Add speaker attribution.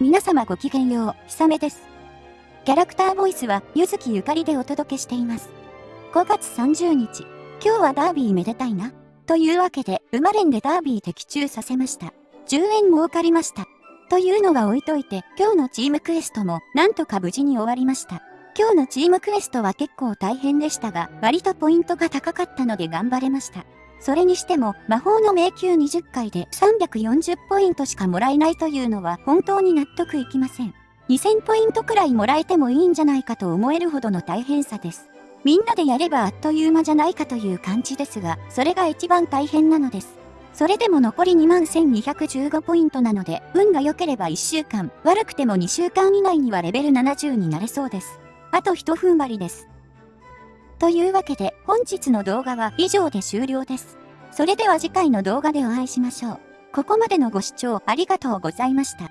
Speaker 1: 皆様ごきげんよう、ひさめです。キャラクターボイスは、ゆずきゆかりでお届けしています。5月30日、今日はダービーめでたいな。というわけで、馬連でダービー的中させました。10円儲かりました。というのは置いといて、今日のチームクエストも、なんとか無事に終わりました。今日のチームクエストは結構大変でしたが、割とポイントが高かったので頑張れました。それにしても、魔法の迷宮20回で340ポイントしかもらえないというのは本当に納得いきません。2000ポイントくらいもらえてもいいんじゃないかと思えるほどの大変さです。みんなでやればあっという間じゃないかという感じですが、それが一番大変なのです。それでも残り21,215ポイントなので、運が良ければ1週間、悪くても2週間以内にはレベル70になれそうです。あと一踏ん張りです。というわけで本日の動画は以上で終了です。それでは次回の動画でお会いしましょう。ここまでのご視聴ありがとうございました。